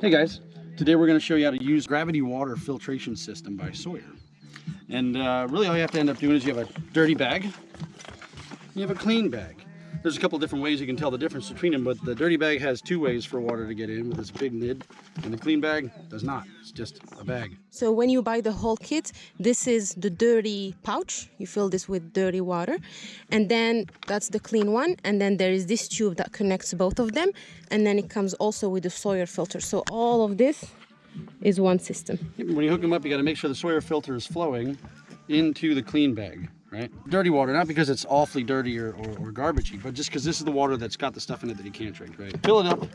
Hey guys, today we're going to show you how to use gravity water filtration system by Sawyer. And uh, really all you have to end up doing is you have a dirty bag, you have a clean bag. There's a couple different ways you can tell the difference between them, but the dirty bag has two ways for water to get in with this big lid, and the clean bag does not. It's just a bag. So when you buy the whole kit, this is the dirty pouch. You fill this with dirty water. And then that's the clean one. And then there is this tube that connects both of them. And then it comes also with the Sawyer filter. So all of this is one system. When you hook them up, you got to make sure the Sawyer filter is flowing into the clean bag right? Dirty water, not because it's awfully dirty or, or, or garbagey, but just because this is the water that's got the stuff in it that you can't drink, right? Fill it up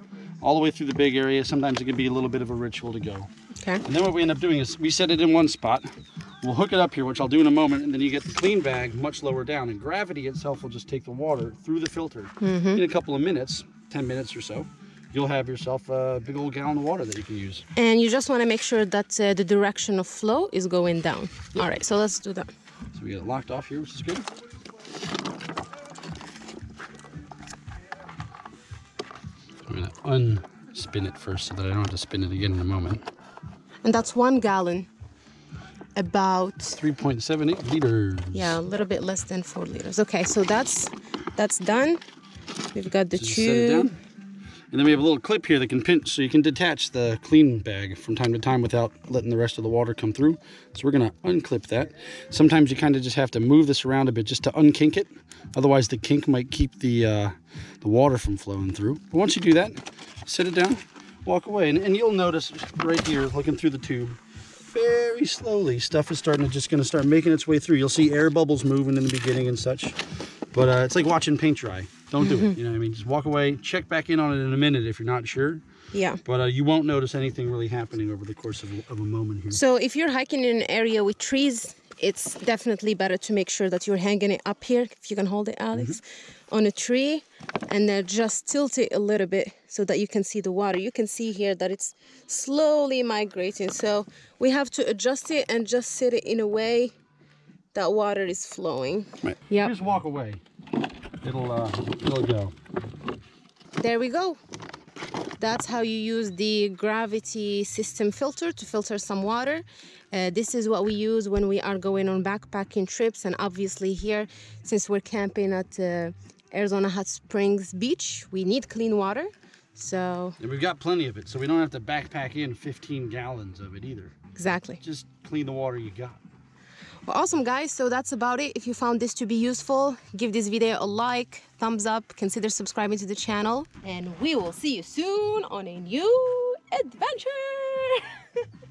all the way through the big area. Sometimes it can be a little bit of a ritual to go. Okay. And then what we end up doing is we set it in one spot. We'll hook it up here, which I'll do in a moment, and then you get the clean bag much lower down. And gravity itself will just take the water through the filter. Mm -hmm. In a couple of minutes, 10 minutes or so, you'll have yourself a big old gallon of water that you can use. And you just want to make sure that uh, the direction of flow is going down. Yep. All right, so let's do that. So we get it locked off here, which is good. I'm to unspin it first so that I don't have to spin it again in a moment. And that's one gallon. About 3.78 liters. Yeah, a little bit less than four liters. Okay, so that's that's done. We've got the Just tube. And then we have a little clip here that can pinch so you can detach the clean bag from time to time without letting the rest of the water come through. So we're gonna unclip that. Sometimes you kind of just have to move this around a bit just to unkink it. Otherwise the kink might keep the, uh, the water from flowing through. But once you do that, set it down, walk away. And, and you'll notice right here, looking through the tube, very slowly, stuff is starting to just gonna start making its way through. You'll see air bubbles moving in the beginning and such. But uh, it's like watching paint dry. Don't do it. You know what I mean? Just walk away. Check back in on it in a minute if you're not sure. Yeah. But uh, you won't notice anything really happening over the course of, of a moment here. So if you're hiking in an area with trees, it's definitely better to make sure that you're hanging it up here, if you can hold it, Alex, mm -hmm. on a tree, and then just tilt it a little bit so that you can see the water. You can see here that it's slowly migrating. So we have to adjust it and just sit it in a way that water is flowing. Right. Yeah. Just walk away it'll uh, it'll go. There we go. That's how you use the gravity system filter to filter some water. Uh, this is what we use when we are going on backpacking trips and obviously here since we're camping at uh, Arizona Hot Springs Beach we need clean water so and we've got plenty of it so we don't have to backpack in 15 gallons of it either exactly just clean the water you got awesome guys, so that's about it. If you found this to be useful, give this video a like, thumbs up, consider subscribing to the channel, and we will see you soon on a new adventure.